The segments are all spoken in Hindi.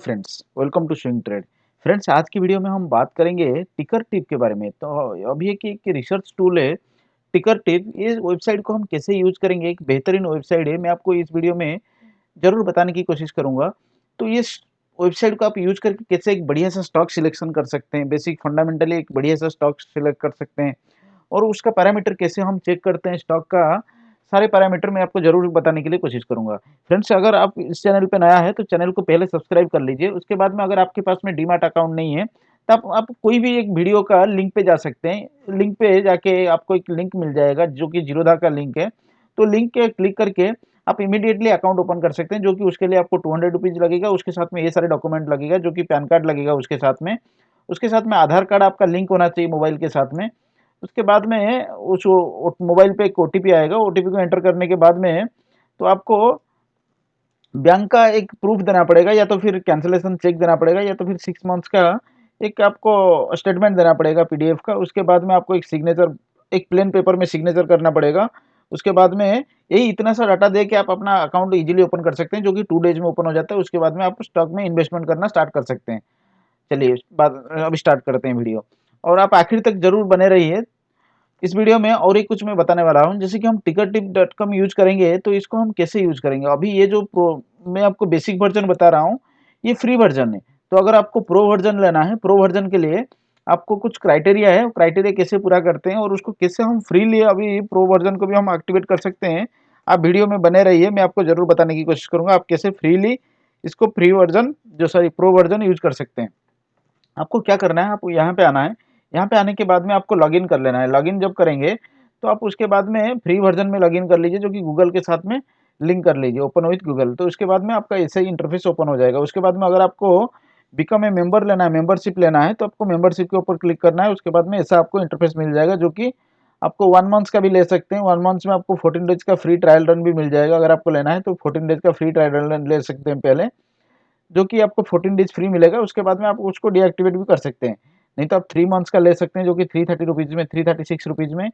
Friends welcome to swing trade friends आज की वीडियो में हम बात करेंगे टिकर टिप के बारे में। तो अभी एक एक रिसर्च टूल है टिकर टिप ये वेबसाइट को हम कैसे यूज़ करेंगे? एक बेहतरीन वेबसाइट है। मैं आपको इस वीडियो में ज़रूर बताने की कोशिश करूँगा। तो ये वेबसाइट को आप यूज़ करके कैसे एक बढ़िया सा स्टॉक सिलेक्शन कर सकते हैं। बेसिक फंडामेंटली एक बढ़िया सा स्टॉक सिलेक्ट कर सकते हैं। और उसका पैरामीटर कैसे हम चेक करते हैं स्टॉक का? सारे पैरामीटर मैं आपको ज़रूर बताने के लिए कोशिश करूँगा। फ्रेंड्स अगर आप इस चैनल पे नया है तो चैनल को पहले सब्सक्राइब कर लीजिए। उसके बाद में अगर आपके पास में डीमार्ट अकाउंट नहीं है तो आप, आप कोई भी एक वीडियो का लिंक पे जा सकते हैं। लिंक पे जाके आपको एक लिंक मिल जाएगा जो कि जीरोधा का लिंक है। तो लिंक के क्लिक करके आप इमीडिएटली अकाउंट ओपन कर सकते हैं जो कि उसके लिए आपको टू हंड्रेड रुपीज़ लगेगा। उसके साथ में ये सारे डॉक्यूमेंट लगेगा जो कि पैन कार्ड लगेगा उसके साथ में। उसके साथ में आधार कार्ड आपका लिंक होना चाहिए मोबाइल के साथ में। उसके बाद में उस मोबाइल पे एक ओ आएगा, ओटीपी को एंटर करने के बाद में तो आपको बैंक का एक प्रूफ देना पड़ेगा, या तो फिर कैंसिलेशन चेक देना पड़ेगा, या तो फिर सिक्स मंथ्स का एक आपको स्टेटमेंट देना पड़ेगा पीडीएफ का। उसके बाद में आपको एक सिग्नेचर एक प्लेन पेपर में सिग्नेचर करना पड़ेगा। उसके बाद में यही इतना सा डाटा दे के आप अपना अकाउंट इजीली ओपन कर सकते हैं, जो कि टू डेज़ में ओपन हो जाता है। उसके बाद में आप स्टॉक में इन्वेस्टमेंट करना स्टार्ट कर सकते हैं। चलिए बाद अभी स्टार्ट करते हैं वीडियो और आप आखिर तक ज़रूर बने रहिए। इस वीडियो में और एक कुछ मैं बताने वाला हूँ, जैसे कि हम ticket tip dot com use करेंगे तो इसको हम कैसे यूज़ करेंगे? अभी ये जो प्रो मैं आपको बेसिक वर्जन बता रहा हूँ, ये फ्री वर्जन है। तो अगर आपको प्रो वर्जन लेना है प्रो वर्जन के लिए आपको कुछ क्राइटेरिया है क्राइटेरिया कैसे पूरा करते हैं और उसको कैसे हम फ्रीली अभी प्रो वर्जन को भी हम एक्टिवेट कर सकते हैं, आप वीडियो में बने रहिए। मैं आपको ज़रूर बताने की कोशिश करूँगा, आप कैसे फ्रीली इसको फ्री वर्जन जो सॉरी प्रो वर्जन यूज़ कर सकते हैं। आपको क्या करना है, आपको यहाँ पे आना है। यहाँ पे आने के बाद में आपको लॉगिन कर लेना है। लॉगिन जब करेंगे तो आप उसके बाद में फ्री वर्जन में लॉगिन कर लीजिए, जो कि गूगल के साथ में लिंक कर लीजिए ओपन विथ गूगल तो उसके बाद में आपका ऐसे ही इंटरफेस ओपन हो जाएगा। उसके बाद में अगर आपको बिकम ए मेंबर लेना है मेंबरशिप लेना है तो आपको मेंबरशिप के ऊपर क्लिक करना है। उसके बाद में ऐसा आपको इंटरफेस मिल जाएगा, जो कि आपको वन मंथ्स का भी ले सकते हैं। वन मंथ्स में आपको फोर्टीन डेज़ का फ्री ट्रायल रन भी मिल जाएगा। अगर आपको लेना है तो फोर्टीन डेज़ का फ्री ट्रायल रन ले सकते हैं पहले, जो कि आपको फोर्टीन डेज़ फ्री मिलेगा। उसके बाद में आप उसको डीएक्टिवेट भी कर सकते हैं। नहीं तो आप थ्री मंथ्स का ले सकते हैं, जो कि थ्री थर्टी रुपीज़ में थ्री थर्टी सिक्स रुपीज़ में,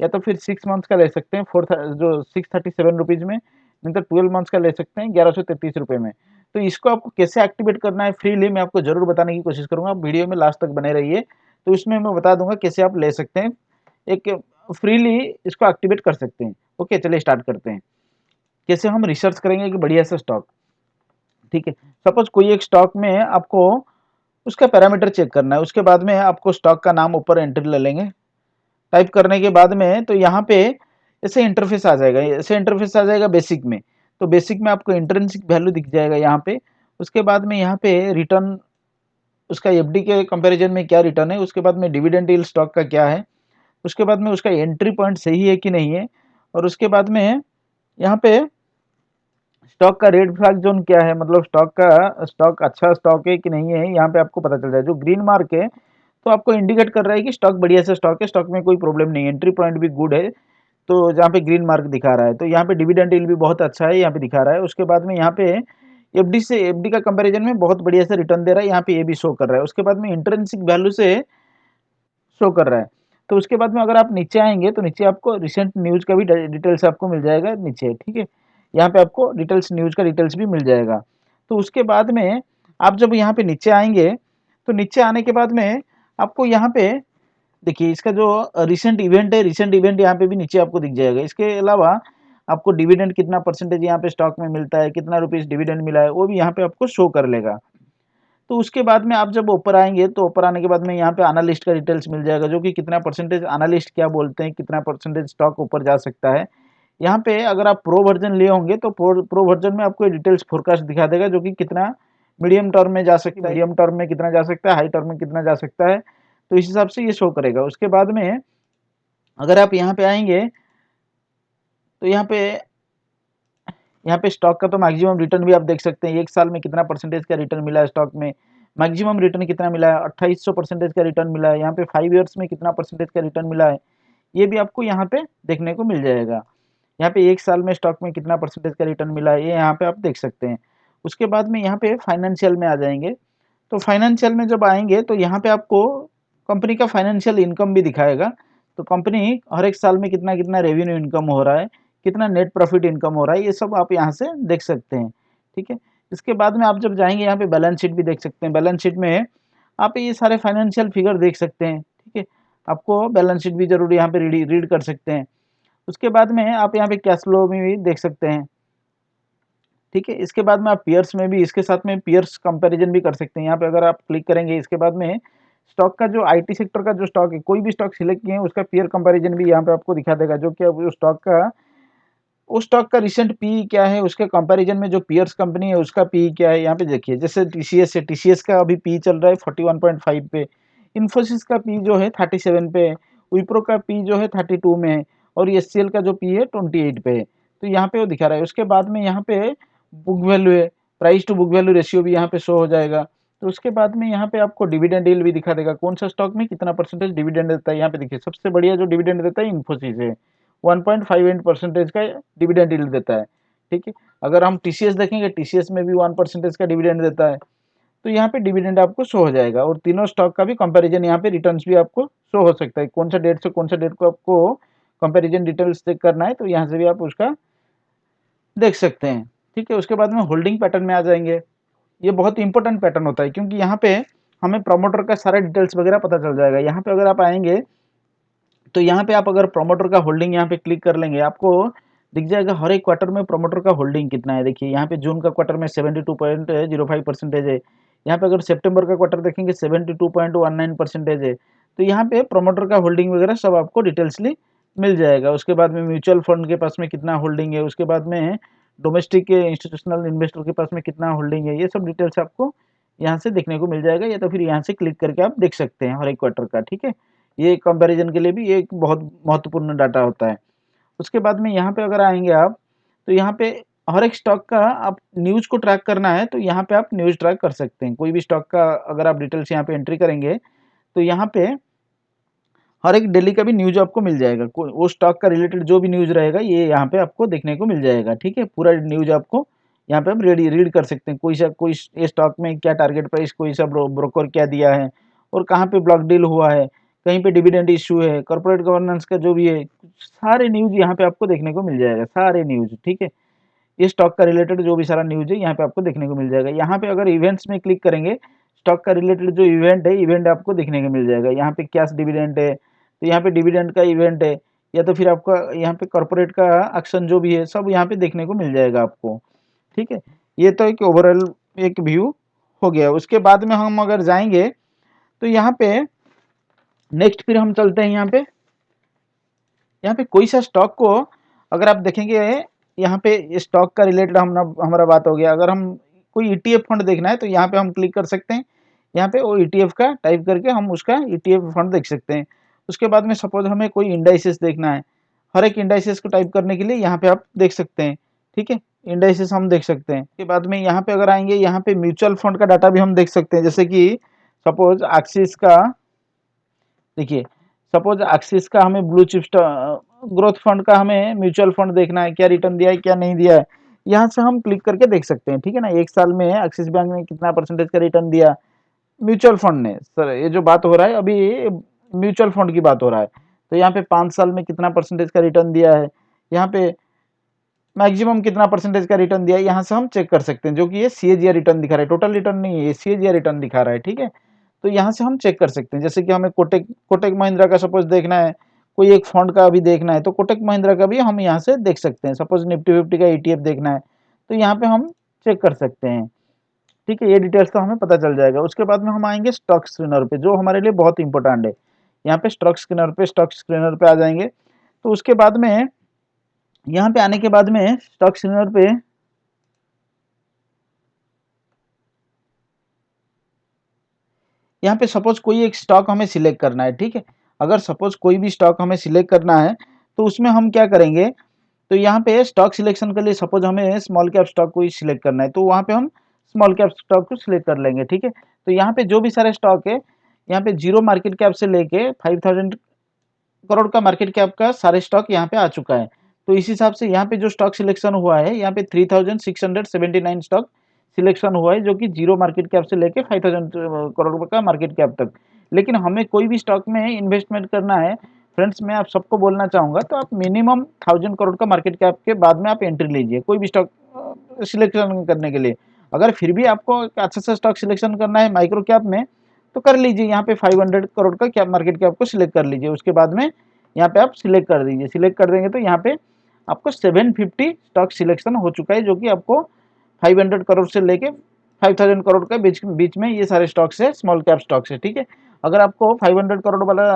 या तो फिर सिक्स मंथ्स का ले सकते हैं फोर जो सिक्स थर्टी सेवन रुपीज़ में, नहीं तो ट्वेल्व मंथ्स का ले सकते हैं, ग्यारह सौ तैतीस रुपये में। तो इसको आपको कैसे एक्टिवेट करना है फ्रीली मैं आपको ज़रूर बताने की कोशिश करूँगा, आप वीडियो में लास्ट तक बने रहिए तो इसमें मैं बता दूँगा कैसे आप ले सकते हैं। एक फ्रीली इसको एक्टिवेट कर सकते हैं। ओके, चलिए स्टार्ट करते हैं। कैसे हम रिसर्च करेंगे कि बढ़िया सा स्टॉक ठीक है सपोज़ कोई एक स्टॉक में आपको उसका पैरामीटर चेक करना है। उसके बाद में आपको स्टॉक का नाम ऊपर एंट्री ले लेंगे। टाइप करने के बाद में तो यहाँ पे ऐसे इंटरफेस आ जाएगा। ऐसे इंटरफेस आ जाएगा बेसिक में। तो बेसिक में आपको इंटरेंसिक वैल्यू दिख जाएगा यहाँ पे। उसके बाद में यहाँ पे रिटर्न, उसका एफडी के कंपेरिजन में क्या रिटर्न है? उसके बाद में डिविडेंड यील्ड स्टॉक का क्या है? उसके बाद में उसका एंट्री पॉइंट सही है कि नहीं है? और उसके बाद में यहाँ पे स्टॉक का रेड फ्लैग जोन क्या है? मतलब स्टॉक का, स्टॉक अच्छा स्टॉक है कि नहीं है, यहाँ पे आपको पता चल जाए। जो ग्रीन मार्क है तो आपको इंडिकेट कर रहा है कि स्टॉक बढ़िया से स्टॉक है, स्टॉक में कोई प्रॉब्लम नहीं एंट्री पॉइंट भी गुड है तो जहाँ पे ग्रीन मार्क दिखा रहा है तो यहाँ पे डिविडेंड डील भी बहुत अच्छा है, यहाँ पे दिखा रहा है। उसके बाद में यहाँ पे एफडी से, एफडी का कंपेरिजन में बहुत बढ़िया से रिटर्न दे रहा है, यहाँ पे ये भी शो कर रहा है। उसके बाद में इंटरेंसिक वैल्यू से शो कर रहा है। तो उसके बाद में अगर आप नीचे आएँगे तो नीचे आपको रिसेंट न्यूज़ का भी डिटेल्स आपको मिल जाएगा नीचे, ठीक है? यहाँ पे आपको डिटेल्स न्यूज़ का डिटेल्स भी मिल जाएगा। तो उसके बाद में आप जब यहाँ पे नीचे आएँगे तो नीचे आने के बाद में आपको यहाँ पे, देखिए इसका जो रिसेंट इवेंट है रिसेंट इवेंट यहाँ पे भी नीचे आपको दिख जाएगा। इसके अलावा आपको डिविडेंड कितना परसेंटेज यहाँ पे स्टॉक में मिलता है, कितना रुपीज़ डिविडेंड मिला है, वो भी यहाँ पे आपको शो कर लेगा। तो उसके बाद में आप जब ऊपर आएँगे तो ऊपर आने के बाद में यहाँ पे एनालिस्ट का डिटेल्स मिल जाएगा, जो कि कितना परसेंटेज एनालिस्ट क्या बोलते हैं, कितना परसेंटेज स्टॉक ऊपर जा सकता है। यहाँ पे अगर आप प्रो वर्जन लिए होंगे तो प्रो प्रो वर्जन में आपको डिटेल्स फोरकास्ट दिखा देगा जो कि कितना मीडियम टर्म में जा सकता है मीडियम टर्म में कितना जा सकता है हाई टर्म में कितना जा सकता है। तो इस हिसाब से ये शो करेगा। उसके बाद में अगर आप यहाँ पे आएँगे तो यहाँ पे यहाँ पे स्टॉक का तो मैक्सिमम रिटर्न भी आप देख सकते हैं। एक साल में कितना परसेंटेज का रिटर्न मिला है स्टॉक में? मैक्सिमम रिटर्न कितना मिला है? अट्ठाईस परसेंटेज का रिटर्न मिला है। यहाँ पे फाइव ईयर्स में कितना परसेंटेज का रिटर्न मिला है? ये भी आपको यहाँ पे देखने को मिल जाएगा। यहाँ पे एक साल में स्टॉक में कितना परसेंटेज का रिटर्न मिला है, ये यहाँ पे आप देख सकते हैं। उसके बाद में यहाँ पे फाइनेंशियल में आ जाएँगे। तो फाइनेंशियल में जब आएँगे तो यहाँ पे आपको कंपनी का फाइनेंशियल इनकम भी दिखाएगा। तो कंपनी हर एक साल में कितना कितना रेवेन्यू इनकम हो रहा है, कितना नेट प्रॉफिट इनकम हो रहा है, ये सब आप यहाँ से देख सकते हैं। ठीक है? इसके बाद में आप जब जाएँगे, यहाँ पे बैलेंस शीट भी देख सकते हैं। बैलेंस शीट में आप ये सारे फाइनेंशियल फिगर देख सकते हैं। ठीक है? आपको बैलेंस शीट भी ज़रूर यहाँ पे रीड रीड कर सकते हैं। उसके बाद में आप यहाँ पे कैश फ्लो में भी देख सकते हैं। ठीक है, इसके बाद में आप पियर्स में भी, इसके साथ में पियर्स कंपैरिजन भी कर सकते हैं। यहाँ पे अगर आप क्लिक करेंगे, इसके बाद में स्टॉक का जो आईटी सेक्टर का जो स्टॉक है, कोई भी स्टॉक सिलेक्ट किए हैं, उसका पियर कंपैरिजन भी यहाँ पे आपको दिखा देगा। जो कि उस स्टॉक का, उस स्टॉक का रिसेंट पी क्या है, उसके कंपैरिजन में जो पियर्स कंपनी है, उसका पी क्या है, यहाँ पे देखिए। जैसे टीसीएस है टीसीएस का अभी पी चल रहा है फोर्टी वन पॉइंट फाइव पे। इन्फोसिस का पी जो है थर्टी सेवन पे विप्रो का पी जो है थर्टी टू में है। और एस का जो पी है ट्वेंटी एट पे है। तो यहाँ पे वो दिखा रहा है। उसके बाद में यहाँ पे बुक वैल्यू है। Price to book value ratio भी यहाँ पे शो हो जाएगा। तो उसके बाद में यहाँ पे आपको डिविडेंड डील भी दिखा देगा। कौन सा स्टॉक में कितना परसेंटेज डिविडेंड देता है? यहाँ पे देखिए, सबसे बढ़िया जो डिविडेंड देता है इन्फोसिस है। 1.58 परसेंटेज का डिविडेंड डील देता है। ठीक है? अगर हम टीसीएस देखेंगे टीसीएस में भी वन परसेंटेज का डिविडेंड देता है। तो यहाँ पे डिविडेंड आपको शो हो जाएगा। और तीनों स्टॉक का भी कंपैरिजन यहाँ पे रिटर्न्स भी आपको शो हो सकता है। कौन सा डेट से कौन सा डेट को आपको कंपैरिजन डिटेल्स चेक करना है तो यहाँ से भी आप उसका देख सकते हैं। ठीक है, उसके बाद में होल्डिंग पैटर्न में आ जाएँगे। ये बहुत इंपॉर्टेंट पैटर्न होता है, क्योंकि यहाँ पे हमें प्रमोटर का सारा डिटेल्स वगैरह पता चल जाएगा। यहाँ पे अगर आप आएँगे तो यहाँ पे आप अगर प्रमोटर का होल्डिंग यहाँ पे क्लिक कर लेंगे, आपको दिख जाएगा हर एक क्वार्टर में प्रमोटर का होल्डिंग कितना है। देखिए, यहाँ पे जून का क्वार्टर में seventy two point zero five percentage है। यहाँ पे अगर सितंबर का क्वार्टर देखेंगे seventy two point one nine percentage है। तो यहाँ पे प्रोमोटर का होल्डिंग वगैरह सब आपको डिटेल्सली मिल जाएगा। उसके बाद में म्यूचुअल फंड के पास में कितना होल्डिंग है, उसके बाद में डोमेस्टिक के इंस्टीट्यूशनल इन्वेस्टर के पास में कितना होल्डिंग है, ये सब डिटेल्स आपको यहाँ से देखने को मिल जाएगा या तो फिर यहाँ से क्लिक करके आप देख सकते हैं हर एक क्वार्टर का, ठीक है? ये कंपैरिजन के लिए भी एक बहुत महत्वपूर्ण डाटा होता है। उसके बाद में यहाँ पे अगर आएँगे आप तो यहाँ पे हर एक स्टॉक का आप न्यूज़ को ट्रैक करना है तो यहाँ पे आप न्यूज़ ट्रैक कर सकते हैं। कोई भी स्टॉक का अगर आप डिटेल्स यहाँ पे एंट्री करेंगे तो यहाँ पे हर एक डेली का भी न्यूज़ आपको मिल जाएगा। वो स्टॉक का रिलेटेड जो भी न्यूज़ रहेगा, ये यहाँ पे आपको देखने को मिल जाएगा, ठीक है? पूरा न्यूज़ आपको यहाँ पे आप रेडी रीड कर सकते हैं। कोई सा, कोई स्टॉक में क्या टारगेट प्राइस कोई सा ब्रोकर क्या दिया है और कहाँ पे ब्लॉक डील हुआ है, कहीं पे डिविडेंड इशू है कॉर्पोरेट गवर्नेंस का जो भी है, सारे न्यूज़ यहाँ पे आपको देखने को मिल जाएगा, सारे न्यूज़, ठीक है? ये स्टॉक का रिलेटेड जो भी सारा न्यूज़ है, यहाँ पे आपको देखने को मिल जाएगा। यहाँ पे अगर इवेंट्स में क्लिक करेंगे स्टॉक का रिलेटेड जो इवेंट है इवेंट आपको देखने को मिल जाएगा। यहाँ पे क्या डिविडेंट है तो यहाँ पे डिविडेंड का इवेंट है, या तो फिर आपका यहाँ पे कॉर्पोरेट का एक्शन जो भी है, सब यहाँ पे देखने को मिल जाएगा आपको। ठीक है? ये तो एक ओवरऑल एक व्यू हो गया। उसके बाद में हम अगर जाएँगे तो यहाँ पे नेक्स्ट फिर हम चलते हैं यहाँ पे। यहाँ पे कोई सा स्टॉक को अगर आप देखेंगे, यहाँ पे स्टॉक का रिलेटेड हम हमारा बात हो गया। अगर हम कोई ईटीएफ फंड देखना है तो यहाँ पे हम क्लिक कर सकते हैं। यहाँ पे वो ईटीएफ का टाइप करके हम उसका ईटीएफ फंड देख सकते हैं। उसके बाद में सपोज़ हमें कोई इंडाइसिस देखना है, हर एक इंडाइसिस को टाइप करने के लिए यहाँ पे आप देख सकते हैं, ठीक है? इंडाइसिस हम देख सकते हैं। उसके बाद में यहाँ पे अगर आएँगे, यहाँ पे म्यूचुअल फंड का डाटा भी हम देख सकते हैं, जैसे कि सपोज़ एक्सिस का, देखिए सपोज़ एक्सिस का हमें ब्लू चिप ग्रोथ फंड का हमें म्यूचुअल फंड देखना है, क्या रिटर्न दिया है, क्या नहीं दिया है, यहाँ से हम क्लिक करके देख सकते हैं, ठीक है ना? एक साल में एक्सिस बैंक ने कितना परसेंटेज का रिटर्न दिया? म्यूचुअल फंड ने सर ये जो बात हो रहा है, अभी म्यूचुअल फंड की बात हो रहा है। तो यहाँ पे पाँच साल में कितना परसेंटेज का रिटर्न दिया है? यहाँ पे मैक्सिमम कितना परसेंटेज का रिटर्न दिया है? यहाँ से हम चेक कर सकते हैं, जो कि ये सी रिटर्न दिखा रहा है। टोटल रिटर्न नहीं है, ये सी रिटर्न दिखा रहा है, ठीक है? तो यहाँ से हम चेक कर सकते हैं। जैसे कि हमें कोटेक कोटेक महिंद्रा का सपोज़ देखना है, कोई एक फंड का भी देखना है तो कोटेक महिंद्रा का भी हम यहाँ से देख सकते हैं। सपोज़ निफ्टी फिफ्टी का ई देखना है तो यहाँ पे हम चेक कर सकते हैं, ठीक है? ये डिटेल्स तो हमें पता चल जाएगा। उसके बाद में हम आएँगे स्टॉक स्क्रीनर पे, जो हमारे लिए बहुत इंपॉर्टेंट है। यहाँ पे स्टॉक स्क्रीनर पे स्टॉक स्क्रीनर पे आ जाएँगे। तो उसके बाद में, यहाँ पे आने के बाद में स्टॉक स्क्रीनर पे यहाँ पे सपोज़ कोई एक स्टॉक हमें सिलेक्ट करना है, ठीक है? अगर सपोज़ कोई भी स्टॉक हमें सिलेक्ट करना है तो उसमें हम क्या करेंगे? तो यहाँ पे स्टॉक सिलेक्शन के लिए सपोज़ हमें स्मॉल कैप स्टॉक को सिलेक्ट करना है तो वहाँ पे हम स्मॉल कैप स्टॉक को सिलेक्ट कर लेंगे, ठीक है? तो यहाँ पे जो भी सारे स्टॉक है यहाँ पे ज़ीरो मार्केट कैप से लेके फाइव थाउज़ेंड करोड़ का मार्केट कैप का सारे स्टॉक यहाँ पे आ चुका है। तो इस हिसाब से यहाँ पे जो स्टॉक सिलेक्शन हुआ है, यहाँ पे three thousand six hundred seventy nine stock selection हुआ है, जो कि ज़ीरो मार्केट कैप से लेके फाइव थाउज़ेंड करोड़ का मार्केट कैप तक। लेकिन हमें कोई भी स्टॉक में इन्वेस्टमेंट करना है फ्रेंड्स मैं आप सबको बोलना चाहूँगा तो आप मिनिमम थाउज़ेंड करोड़ का मार्केट कैप के बाद में आप एंट्री लीजिए, कोई भी स्टॉक सिलेक्शन करने के लिए। अगर फिर भी आपको अच्छा सा स्टॉक सिलेक्शन करना है माइक्रो कैप में तो कर लीजिए, यहाँ पे 500 करोड़ का क्या मार्केट कैप को सिलेक्ट कर लीजिए। उसके बाद में यहाँ पे आप सिलेक्ट कर दीजिए। सिलेक्ट कर देंगे तो यहाँ पे आपको 750 स्टॉक सिलेक्शन हो चुका है, जो कि आपको 500 करोड़ से लेके 5000 करोड़ के बीच बीच में ये सारे स्टॉक्स है स्मॉल कैप स्टॉक्स है, ठीक है? अगर आपको 500 करोड़ वाला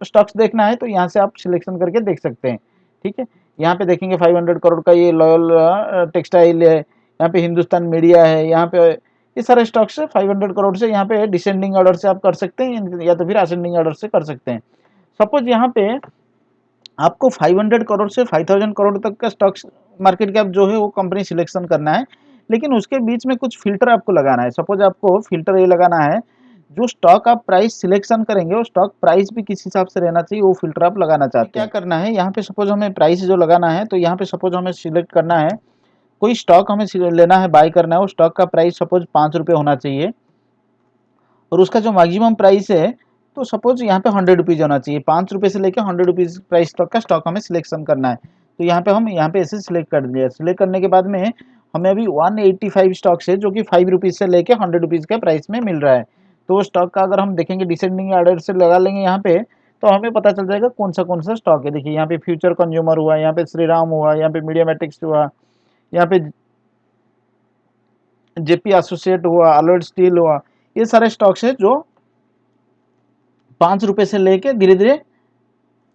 स्टॉक्स देखना है तो यहाँ से आप सिलेक्शन करके देख सकते हैं, ठीक है? यहाँ पे देखेंगे 500 करोड़ का ये लॉयल टेक्सटाइल है, यहाँ पे हिंदुस्तान मीडिया है, यहाँ पे ये सारे स्टॉक्स है 500 करोड़ से यहाँ पे डिसेंडिंग ऑर्डर से आप कर सकते हैं या तो फिर असेंडिंग ऑर्डर से कर सकते हैं। सपोज़ यहाँ पे आपको 500 करोड़ से 5000 करोड़ तक का स्टॉक्स मार्केट कैप जो है वो कंपनी सिलेक्शन करना है लेकिन उसके बीच में कुछ फ़िल्टर आपको लगाना है। सपोज़ आपको फ़िल्टर ये लगाना है जो स्टॉक आप प्राइस सिलेक्शन करेंगे वो स्टॉक प्राइस भी किस हिसाब से रहना चाहिए वो फ़िल्टर आप लगाना चाहते हैं। क्या करना है? यहाँ पे सपोज़ हमें प्राइस जो लगाना है तो यहाँ पे सपोज़ हमें सिलेक्ट करना है कोई स्टॉक हमें लेना है बाय करना है वो स्टॉक का प्राइस सपोज़ पाँच रुपये होना चाहिए। और उसका जो मैक्सिमम प्राइस है तो सपोज़ यहाँ पे हंड्रेड रुपीज़ होना चाहिए। पाँच रुपये से लेकर हंड्रेड रुपीज़ प्राइस स्टॉक का स्टॉक हमें सिलेक्शन करना है। तो यहाँ पे हम, यहाँ पे ऐसे सिलेक्ट कर दिया। सिलेक्ट करने के बाद में हमें अभी 185 स्टॉक्स है, जो कि फाइव रुपीज़ से लेके हंड्रेड रुपीज़ के प्राइस में मिल रहा है। तो वो स्टॉक का अगर हम देखेंगे डिसेंडिंग ऑर्डर से लगा लेंगे यहाँ पे तो हमें पता चल जाएगा कौन सा कौन सा स्टॉक है। देखिए, यहाँ पे फ्यूचर कंज्यूमर हुआ, यहाँ पे श्रीराम हुआ, यहाँ पे मीडिया मैट्रिक्स हुआ यहाँ पे जेपी एसोसिएट हुआ अलर्ट स्टील हुआ, ये सारे स्टॉक्स है जो पाँच रुपये से लेके धीरे धीरे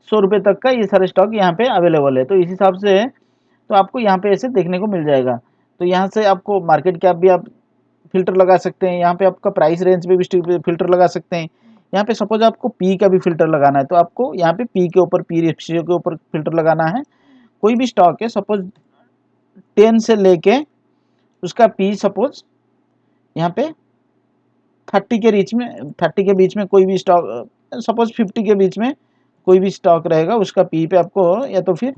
सौ रुपये तक का ये सारे स्टॉक यहाँ पे अवेलेबल है। तो इस हिसाब से तो आपको यहाँ पे ऐसे देखने को मिल जाएगा। तो यहाँ से आपको मार्केट कैप भी आप फ़िल्टर लगा सकते हैं, यहाँ पे आपका प्राइस रेंज भी फ़िल्टर लगा सकते हैं। यहाँ पे सपोज़ आपको पी का भी फ़िल्टर लगाना है तो आपको यहाँ पे पी के ऊपर पी रेशियो के ऊपर फ़िल्टर लगाना है। कोई भी स्टॉक है सपोज़ टेन से लेके उसका पी सपोज़ यहाँ पे थर्टी के बीच में, थर्टी के बीच में कोई भी स्टॉक, सपोज़ फिफ्टी के बीच में कोई भी स्टॉक रहेगा, उसका पी पे आपको या तो फिर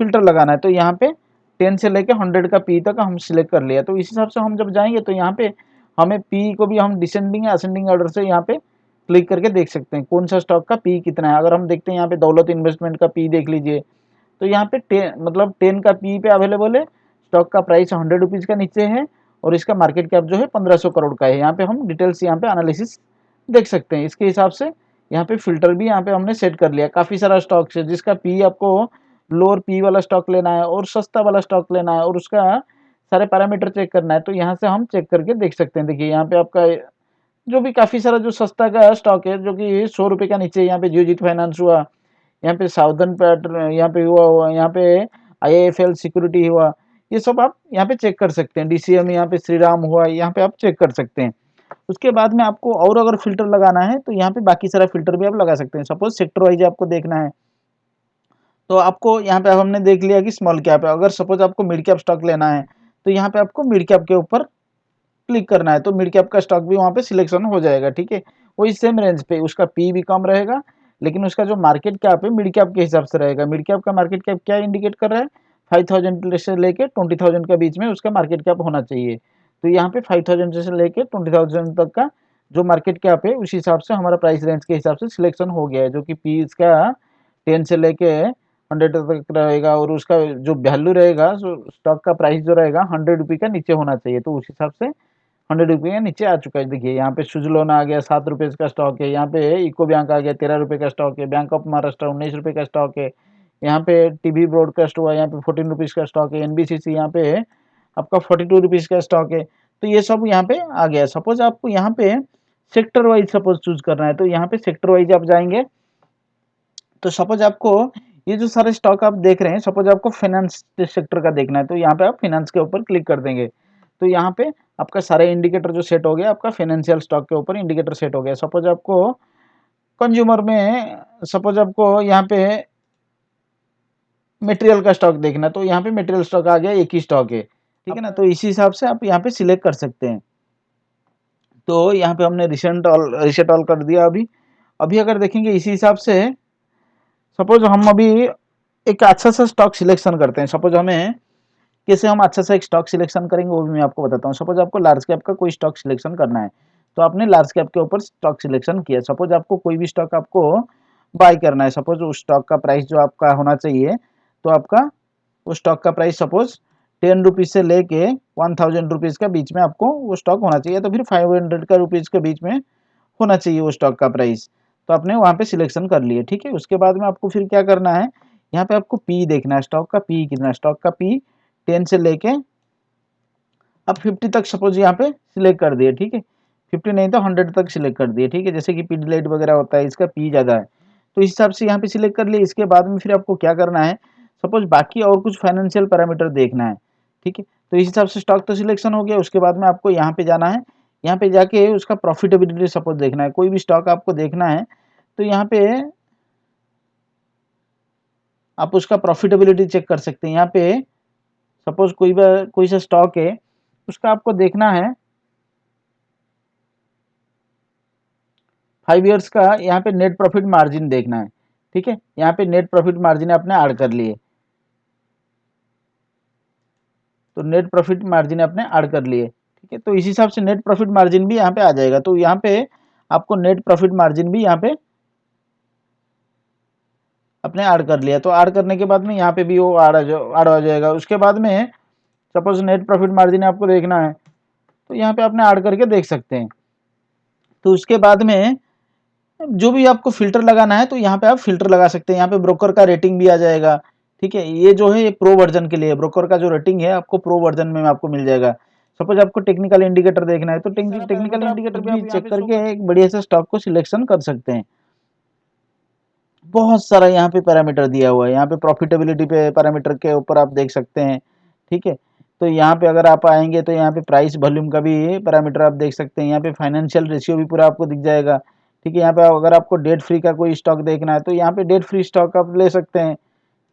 फ़िल्टर लगाना है। तो यहाँ पे टेन से लेके हंड्रेड का पी तक हम सिलेक्ट कर लिया। तो इस हिसाब से हम जब जाएँगे तो यहाँ पे हमें पी को भी हम डिसेंडिंग या असेंडिंग ऑर्डर से यहाँ पे क्लिक करके देख सकते हैं, कौन सा स्टॉक का पी कितना है। अगर हम देखते हैं यहाँ पे दौलत इन्वेस्टमेंट का पी देख लीजिए तो यहाँ पे टेन मतलब टेन का पी पे अवेलेबल है स्टॉक का प्राइस हंड्रेड रुपीज़ का नीचे है और इसका मार्केट कैप जो है पंद्रह सौ करोड़ का है। यहाँ पे हम डिटेल्स यहाँ पे एनालिसिस देख सकते हैं। इसके हिसाब से यहाँ पे फ़िल्टर भी यहाँ पे हमने सेट कर लिया। काफ़ी सारा स्टॉक है, जिसका पी आपको लोअर पी वाला स्टॉक लेना है और सस्ता वाला स्टॉक लेना है और उसका सारे पैरामीटर चेक करना है तो यहाँ से हम चेक करके देख सकते हैं। देखिए, यहाँ पे आपका जो भी काफ़ी सारा जो सस्ता का स्टॉक है, जो कि सौ रुपये का नीचे यहाँ पे जियोजीत फाइनेंस हुआ यहाँ पे साउदर्न पैटर्न यहाँ पे हुआ हुआ यहाँ पे आई सिक्योरिटी हुआ। ये सब आप यहाँ पे चेक कर सकते हैं। डीसीएम यहाँ पे श्री राम हुआ, यहाँ पे आप चेक कर सकते हैं। उसके बाद में आपको और अगर फ़िल्टर लगाना है तो यहाँ पे बाकी सारा फ़िल्टर भी आप लगा सकते हैं। सपोज़ सेक्टर वाइज आपको देखना है। तो आपको यहाँ पे हमने देख लिया कि स्मॉल कैप है। अगर सपोज़ आपको मिड कैप स्टॉक लेना है तो यहाँ पे आपको मिड कैप के ऊपर क्लिक करना है। तो मिड कैप का स्टॉक भी वहाँ पे सिलेक्शन हो जाएगा, ठीक है? वही सेम रेंज पे। उसका पी भी कम रहेगा लेकिन उसका जो मार्केट कैप है मिड कैप के हिसाब से रहेगा। मिड कैप का मार्केट कैप क्या इंडिकेट कर रहा है? फाइव थाउज़ेंड से लेके ट्वेंटी थाउज़ेंड के बीच में उसका मार्केट कैप होना चाहिए। तो यहाँ पे फाइव थाउज़ेंड से लेके ट्वेंटी थाउज़ेंड तक का जो मार्केट कैप है, उस हिसाब से हमारा प्राइस रेंज के हिसाब से सिलेक्शन हो गया है, जो कि पी इसका टेन से लेके हंड्रेड तक रहेगा और उसका जो वैल्यू रहेगा स्टॉक का प्राइस जो रहेगा हंड्रेड रुपये का नीचे होना चाहिए। तो उस हिसाब से हंड्रेड रुपये नीचे आ चुका है। देखिए, यहाँ पे सुजलोन आ गया, सात रुपये का स्टॉक है। यहाँ पे इको बैंक आ गया, तेरह रुपये का स्टॉक है। बैंक ऑफ़ महाराष्ट्र, उन्नीस रुपये का स्टॉक है। यहाँ पे टीवी ब्रॉडकास्ट हुआ, यहाँ पे फोर्टीन रुपीज़ का स्टॉक है। एनबीसीसी यहाँ पे आपका फोर्टी टू रुपीज़ का स्टॉक है। तो ये सब यहाँ पे आ गया। सपोज़ आपको यहाँ पे सेक्टर वाइज सपोज़ चूज़ करना है तो यहाँ पे सेक्टर वाइज आप जाएँगे। तो सपोज़ आपको ये जो सारे स्टॉक आप देख रहे हैं सपोज़ आपको फाइनेंस सेक्टर का देखना है तो यहाँ पे आप फाइनेंस के ऊपर क्लिक कर देंगे। तो यहाँ पे आपका सारे इंडिकेटर जो सेट हो गया, आपका फाइनेंशियल स्टॉक के ऊपर इंडिकेटर सेट हो गया। सपोज़ आपको कंज्यूमर में सपोज़ आपको यहाँ पे मटेरियल का स्टॉक देखना तो यहाँ पे मटेरियल स्टॉक आ गया, एक ही स्टॉक है। ठीक है ना? तो इसी हिसाब से आप यहाँ पे सिलेक्ट कर सकते हैं। तो यहाँ पे हमने रिसेंट ऑल रिसेट ऑल कर दिया अभी। अभी अगर देखेंगे इसी हिसाब से सपोज़ हम अभी एक अच्छा सा स्टॉक सिलेक्शन करते हैं। सपोज़ हमें कैसे हम अच्छा सा एक स्टॉक सिलेक्शन करेंगे, वो भी मैं आपको बताता हूँ। सपोज़ आपको लार्ज कैप का कोई स्टॉक सिलेक्शन करना है तो आपने लार्ज कैप के ऊपर स्टॉक सिलेक्शन किया। सपोज़ आपको कोई भी स्टॉक आपको बाय करना है सपोज़ उस स्टॉक का प्राइस जो आपका होना चाहिए तो आपका उस स्टॉक का प्राइस सपोज़ टेन रुपीज़ से लेके वन थाउज़ेंड रुपीज़ का बीच में आपको वो स्टॉक होना चाहिए तो फिर फाइव हंड्रेड का रुपीज़ के बीच में होना चाहिए वो स्टॉक का प्राइस तो आपने वहाँ पे सिलेक्शन कर लिए, ठीक है? उसके बाद में आपको फिर क्या करना है, यहाँ पे आपको पी देखना है स्टॉक का पी कितना स्टॉक का पी टेन से लेके अब फिफ्टी तक सपोज़ यहाँ पे सिलेक्ट कर दिए, ठीक है? फिफ्टी नहीं तो हंड्रेड तक सिलेक्ट कर दिए, ठीक है? जैसे कि पी डिलाइट वगैरह होता है, इसका पी ज़्यादा है। तो इस हिसाब से यहाँ पे सिलेक्ट कर लिए, इसके बाद में फिर आपको क्या करना है? सपोज़ बाकी और कुछ फाइनेंशियल पैरामीटर देखना है, ठीक है? तो इस हिसाब से स्टॉक तो सिलेक्शन हो गया, उसके बाद में आपको यहाँ पे जाना है। यहाँ पे जाके उसका प्रॉफिटेबिलिटी सपोज़ देखना है। कोई भी स्टॉक आपको देखना है तो यहाँ पे आप उसका प्रॉफिटेबिलिटी चेक कर सकते हैं। यहाँ पे सपोज़ कोई कोई सा स्टॉक है, उसका आपको देखना है। फाइव ईयर्स का यहाँ पे नेट प्रॉफिट मार्जिन देखना है, ठीक है? यहाँ पे नेट प्रॉफिट मार्जिन आपने ऐड कर लिए। तो नेट प्रॉफिट मार्जिन आपने ऐड कर लिए, ठीक है? तो इस हिसाब से नेट प्रॉफिट मार्जिन भी यहाँ पे आ जाएगा। तो यहाँ पे आपको नेट प्रॉफिट मार्जिन भी यहाँ पे अपने ऐड कर लिया। तो ऐड करने के बाद में यहाँ पे भी वो ऐड ऐड हो जाएगा। उसके बाद में सपोज़ नेट प्रॉफिट मार्जिन आपको देखना है तो यहाँ पे आपने ऐड करके देख सकते हैं। तो उसके बाद में जो भी आपको फ़िल्टर लगाना है तो यहाँ पे आप फ़िल्टर लगा सकते हैं। यहाँ पे ब्रोकर का रेटिंग भी आ जाएगा। ठीक है ये जो है ये प्रो वर्जन के लिए। ब्रोकर का जो रेटिंग है आपको प्रो वर्जन में आपको मिल जाएगा। सपोज़ आपको टेक्निकल इंडिकेटर देखना है तो टेक्निकल इंडिकेटर भी चेक करके एक बढ़िया से स्टॉक को सिलेक्शन कर सकते हैं। बहुत सारा यहाँ पे पैरामीटर दिया हुआ है यहाँ पे प्रॉफिटेबिलिटी पे पैरामीटर के ऊपर आप देख सकते हैं ठीक है तो यहाँ पे अगर आप आएँगे तो यहाँ पे प्राइस वॉल्यूम का भी पैरामीटर आप देख सकते हैं यहाँ पे फाइनेंशियल रेशियो भी पूरा आपको दिख जाएगा ठीक है यहाँ पे अगर आपको डेट फ्री का कोई स्टॉक देखना है तो यहाँ पे डेट फ्री स्टॉक आप ले सकते हैं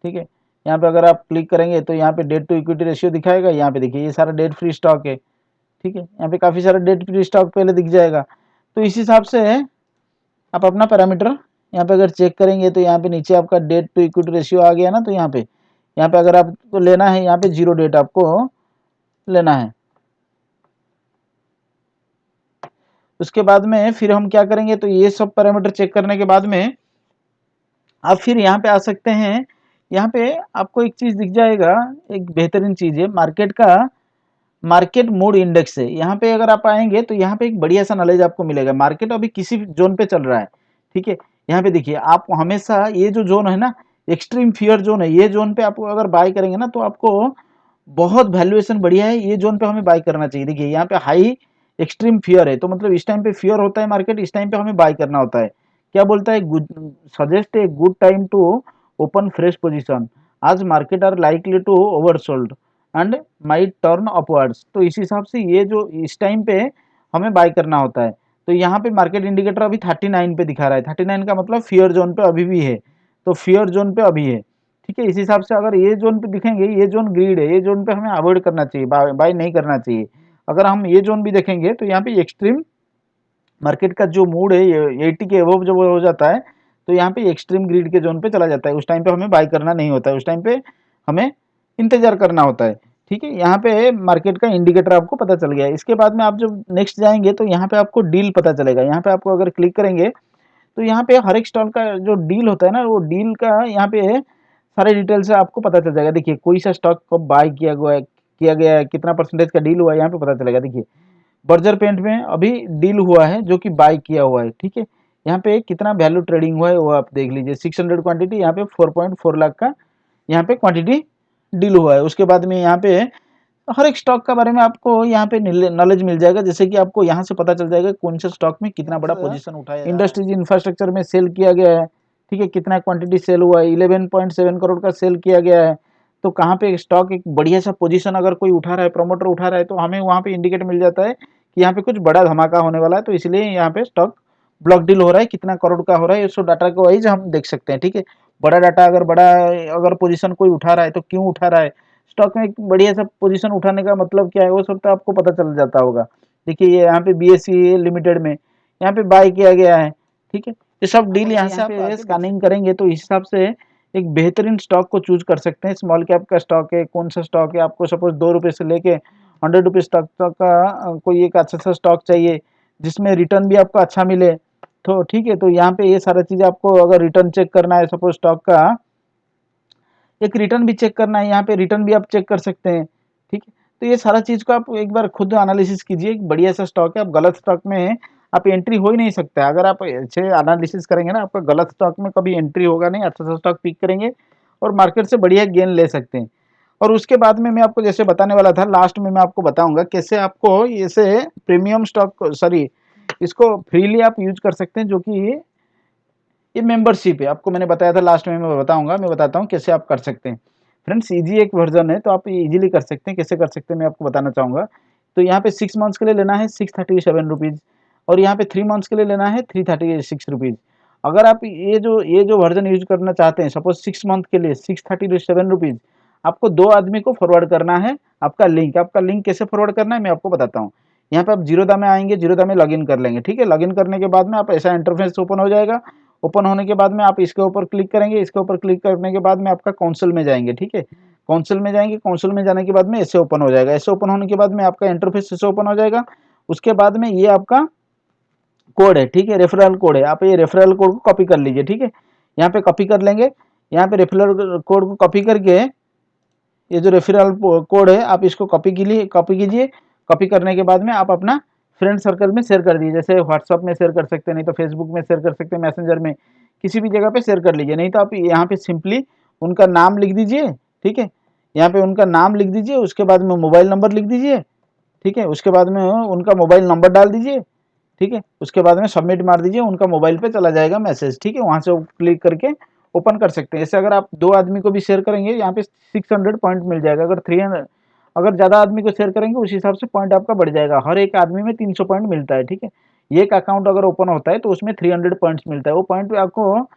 ठीक है यहाँ पे अगर आप क्लिक करेंगे तो यहाँ पे डेट टू इक्विटी रेशियो दिखाएगा यहाँ पे देखिए ये सारा डेट फ्री स्टॉक है ठीक है यहाँ पे काफ़ी सारा डेट फ्री स्टॉक पहले दिख जाएगा तो इस हिसाब से आप अपना पैरामीटर यहाँ पे अगर चेक करेंगे तो यहाँ पे नीचे आपका डेट टू इक्विटी रेशियो आ गया ना तो यहाँ पे यहाँ पे अगर आपको लेना है, यहाँ पे ज़ीरो डेट आपको लेना है। उसके बाद में फिर हम क्या करेंगे तो ये सब पैरामीटर चेक करने के बाद में आप फिर यहाँ पे आ सकते हैं। यहाँ पे आपको एक चीज़ दिख जाएगा, एक बेहतरीन चीज़ है मार्केट का मार्केट मूड इंडेक्स है। यहाँ पे अगर आप आएँगे तो यहाँ पे एक बढ़िया सा नॉलेज आपको मिलेगा। मार्केट अभी किसी जोन पे चल रहा है, ठीक है? यहाँ पे देखिए आप हमेशा ये जो जोन है ना एक्सट्रीम फियर जोन है, ये जोन पे आप अगर बाय करेंगे ना तो आपको बहुत वैल्यूएशन बढ़िया है, ये जोन पे हमें बाय करना चाहिए। देखिए, यहाँ पे हाई एक्सट्रीम फियर है तो मतलब इस टाइम पे फियर होता है मार्केट इस टाइम पे हमें बाय करना होता है। क्या बोलता है? Suggest a good time to open fresh position as market are likely to oversold and may turn upwards तो इस हिसाब से ये जो इस टाइम पे हमें बाय करना होता है। तो यहाँ पे मार्केट इंडिकेटर अभी 39 पे दिखा रहा है। 39 का मतलब फियर जोन पे अभी भी है। तो फियर जोन पे अभी है। ठीक है, इस हिसाब से अगर ये जोन पे दिखेंगे, ये जोन ग्रीड है, ये जोन पे हमें अवॉइड करना चाहिए बाय नहीं करना चाहिए। अगर हम ये जोन भी देखेंगे तो यहाँ पे एक्सट्रीम मार्केट का जो मूड है, ये एटी के एवो जब हो जाता है तो यहाँ पे एक्सट्रीम ग्रीड के जोन पे चला जाता है। उस टाइम पे हमें बाय करना नहीं होता है। उस टाइम पे हमें इंतज़ार करना होता है। ठीक है, यहाँ पे मार्केट का इंडिकेटर आपको पता चल गया इसके बाद में आप जब नेक्स्ट जाएँगे तो यहाँ पे आपको डील पता चलेगा। यहाँ पे आपको अगर क्लिक करेंगे तो यहाँ पे हर एक स्टॉल का जो डील होता है ना, वो डील का यहाँ पे सारे डिटेल से आपको पता चल जाएगा। देखिए, कोई सा स्टॉक कब बाय किया गया किया गया है, कितना परसेंटेज का डील हुआ है, यहाँ पे पता चलेगा। देखिए बर्जर पेंट में अभी डील हुआ है, जो कि बाय किया हुआ है, ठीक है? यहाँ पे कितना वैल्यू ट्रेडिंग हुआ है, वो आप देख लीजिए। सिक्स हंड्रेड क्वान्टिटी यहाँ पे फोर पॉइंट फोर लाख का, यहाँ पे क्वांटिटी डील हुआ है। उसके बाद में यहाँ पे हर एक स्टॉक के बारे में आपको यहाँ पे नॉलेज मिल जाएगा। जैसे कि आपको यहाँ से पता चल जाएगा कौन से स्टॉक में कितना बड़ा पोजीशन उठाया इंडस्ट्रीज़ इंफ्रास्ट्रक्चर में सेल किया गया है। ठीक है कितना क्वांटिटी सेल हुआ है। इलेवन पॉइंट सेवन करोड़ का सेल किया गया है। तो कहाँ पे स्टॉक एक बढ़िया सा पोजीशन अगर कोई उठा रहा है प्रमोटर उठा रहा है तो हमें वहाँ पे इंडिकेट मिल जाता है कि यहाँ पे कुछ बड़ा धमाका होने वाला है। तो इसलिए यहाँ पे स्टॉक ब्लॉक डील हो रहा है। कितना करोड़ का हो रहा है। इसको डाटा को वाइज हम देख सकते हैं। ठीक है बड़ा डाटा अगर बड़ा अगर पोजीशन कोई उठा रहा है तो क्यों उठा रहा है? स्टॉक में बढ़िया सा पोजीशन उठाने का मतलब क्या है? वो सब तो आपको पता चल जाता होगा। देखिए ये यहाँ पे बी लिमिटेड में यहाँ पे बाय किया गया है ठीक है? ये सब डील यहाँ से आप स्कैनिंग करेंगे तो इस हिसाब से एक बेहतरीन स्टॉक को चूज़ कर सकते हैं। स्मॉल कैप का स्टॉक है कौन सा स्टॉक है? आपको सपोज़ दो रुपये से लेके हंड्रेड रुपीज़ तक का कोई एक अच्छा सा स्टॉक चाहिए जिसमें रिटर्न भी आपको अच्छा मिले। तो ठीक है तो यहाँ पे ये सारा चीज़ आपको अगर रिटर्न चेक करना है सपोज़ स्टॉक का, एक रिटर्न भी चेक करना है, यहाँ पे रिटर्न भी आप चेक कर सकते हैं, ठीक है? तो ये सारा चीज़ को आप एक बार खुद एनालिसिस कीजिए, एक बढ़िया सा स्टॉक है, आप गलत स्टॉक में आप एंट्री हो ही नहीं सकता अगर आप अच्छे एनालिसिस करेंगे ना, आपका गलत स्टॉक में कभी एंट्री होगा नहीं अच्छा सा स्टॉक पिक करेंगे और मार्केट से बढ़िया गेन ले सकते हैं। और उसके बाद में मैं आपको जैसे बताने वाला था लास्ट में मैं आपको बताऊँगा कैसे आपको ऐसे प्रीमियम स्टॉक सॉरी इसको फ्रीली आप यूज़ कर सकते हैं, जो कि ये ये मेंबरशिप है। आपको मैंने बताया था लास्ट में, मैं बताऊँगा, मैं बताता हूँ कैसे आप कर सकते हैं। फ्रेंड्स इजी एक वर्जन है तो आप इजीली कर सकते हैं। कैसे कर सकते हैं, मैं आपको बताना चाहूँगा। तो यहाँ पे सिक्स मंथ्स के लिए लेना है सिक्स थर्टी सेवन रुपीज़ और यहाँ पे थ्री मंथ्स के लिए लेना है थ्री थर्टी सिक्स रुपीज़ अगर आप ये जो ये जो वर्जन यूज़ करना चाहते हैं सपोज़ सिक्स मंथ के लिए सिक्स थर्टी सेवन रुपीज़ आपको दो आदमी को फॉरवर्ड करना है, आपका लिंक आपका लिंक कैसे फॉरवर्ड करना है, मैं आपको बताता हूँ। यहाँ पे आप जीरोदा में आएँगे, जीरोदा में लॉगिन कर लेंगे, ठीक है? लॉगिन करने के बाद में आप ऐसा इंटरफेस ओपन हो जाएगा। ओपन होने के बाद में आप इसके ऊपर क्लिक करेंगे, इसके ऊपर क्लिक करने के बाद में आपका काउंसिल में जाएँगे, ठीक है? काउंसिल में जाएँगे काउंसिल में जाने के बाद में ऐसे ओपन हो जाएगा। ऐसे ओपन होने के बाद में आपका इंटरफेस ऐसे ओपन हो जाएगा। उसके बाद में ये आपका कोड है, ठीक है? रेफरल कोड है। आप ये रेफरल कोड को कॉपी कर लीजिए, ठीक है? यहाँ पे कॉपी कर लेंगे। यहाँ पे रेफरल कोड को कॉपी करके ये जो रेफरल कोड है, आप इसको कॉपी के कीजिए कॉपी कीजिए। कॉपी करने के बाद में आप अपना फ्रेंड सर्कल में शेयर कर दीजिए। जैसे व्हाट्सअप में शेयर कर सकते हैं, नहीं तो फेसबुक में शेयर कर सकते हैं मैसेंजर में, किसी भी जगह पे शेयर कर लीजिए। नहीं तो आप यहाँ पे सिंपली उनका नाम लिख दीजिए, ठीक है? यहाँ पे उनका नाम लिख दीजिए, उसके बाद में मोबाइल नंबर लिख दीजिए, ठीक है? उसके बाद में उनका मोबाइल नंबर डाल दीजिए, ठीक है? उसके बाद में सबमिट मार दीजिए, उनका मोबाइल पे चला जाएगा मैसेज ठीक है? वहाँ से क्लिक करके ओपन कर सकते हैं। ऐसे अगर आप दो आदमी को भी शेयर करेंगे, यहाँ पे 600 पॉइंट मिल जाएगा। अगर 300 अगर ज़्यादा आदमी को शेयर करेंगे, उस हिसाब से पॉइंट आपका बढ़ जाएगा। हर एक आदमी में 300 पॉइंट मिलता है, ठीक है? एक अकाउंट अगर ओपन होता है तो उसमें 300 पॉइंट्स मिलता है। वो पॉइंट आपको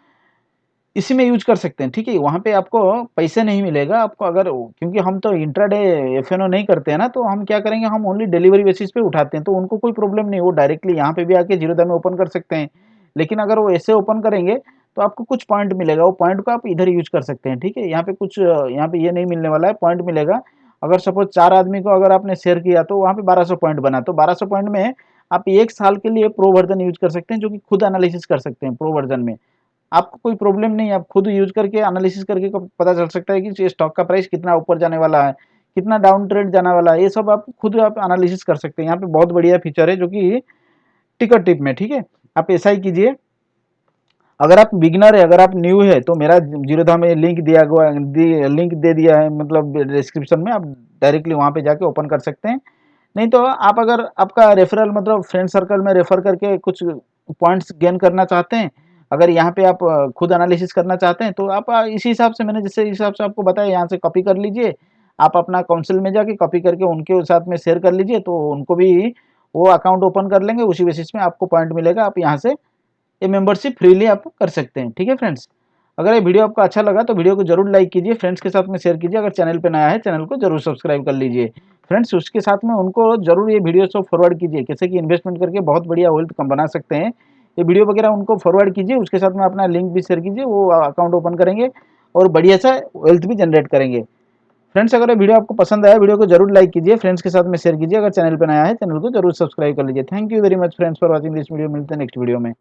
इसी में यूज़ कर सकते हैं, ठीक है? वहाँ पे आपको पैसे नहीं मिलेगा, आपको अगर क्योंकि हम तो इंट्राडे एफ़ नहीं करते हैं ना तो हम क्या करेंगे, हम ओनली डिलीवरी बेसिस पे उठाते हैं तो उनको कोई प्रॉब्लम नहीं, वो डायरेक्टली यहाँ पे भी आके जीरोदा में ओपन कर सकते हैं। लेकिन अगर वो ऐसे ओपन करेंगे तो आपको कुछ पॉइंट मिलेगा। वो पॉइंट को आप इधर यूज़ कर सकते हैं, ठीक है? यहाँ पे कुछ, यहाँ पे ये नहीं मिलने वाला है पॉइंट मिलेगा। अगर सपोज़ चार आदमी को अगर आपने शेयर किया तो वहाँ पे 1200 पॉइंट बना। तो 1200 पॉइंट में आप एक साल के लिए प्रो वर्जन यूज़ कर सकते हैं, जो कि खुद एनालिसिस कर सकते हैं प्रो वर्जन में। आपको कोई प्रॉब्लम नहीं, आप खुद यूज़ करके एनालिसिस करके पता चल सकता है कि स्टॉक का प्राइस कितना ऊपर जाने वाला है, कितना डाउन ट्रेड जाने वाला है। ये सब आप खुद आप एनालिसिस कर सकते हैं। यहाँ पे बहुत बढ़िया फीचर है, जो कि टिकट टिप में, ठीक है? आप ऐसा ही कीजिए। अगर आप बिगनर है, अगर आप न्यू है तो मेरा जीरोधा में लिंक दिया गया लिंक दे दिया है मतलब डिस्क्रिप्शन में आप डायरेक्टली वहाँ पे जाके ओपन कर सकते हैं। नहीं तो आप अगर आपका रेफरल मतलब फ्रेंड सर्कल में रेफर करके कुछ पॉइंट्स गेन करना चाहते हैं, अगर यहाँ पे आप खुद एनालिसिस करना चाहते हैं तो आप इसी हिसाब से मैंने जैसे हिसाब से आपको बताया, यहाँ से कॉपी कर लीजिए। आप अपना काउंसिल में जाके कॉपी करके उनके साथ में शेयर कर लीजिए तो उनको भी वो अकाउंट ओपन कर लेंगे, उसी बेसिस में आपको पॉइंट मिलेगा, आप यहाँ से ये मेंबरशिप फ्रीली आप कर सकते हैं, ठीक है फ्रेंड्स अगर ये वीडियो आपको अच्छा लगा तो वीडियो को ज़रूर लाइक कीजिए फ्रेंड्स के साथ में शेयर कीजिए, अगर चैनल पर नया है चैनल को ज़रूर सब्सक्राइब कर लीजिए। फ्रेंड्स उसके साथ में उनको ज़रूर ये वीडियो सब फॉरवर्ड कीजिए, कैसे कि इन्वेस्टमेंट करके बहुत बढ़िया वेल्थ कम बना सकते हैं। ये वीडियो वगैरह उनको फॉरवर्ड कीजिए, उसके साथ में अपना लिंक भी शेयर कीजिए, वो अकाउंट ओपन करेंगे और बढ़िया सा वेल्थ भी जनरेट करेंगे। फ्रेंड्स अगर ये वीडियो आपको पसंद आया वीडियो को ज़रूर लाइक कीजिए फ्रेंड्स के साथ में शेयर कीजिए, अगर चैनल पर नया है चैनल को ज़रूर सब्सक्राइब कर लीजिए। Thank you very much friends for watching this video मिलते हैं नेक्स्ट वीडियो में।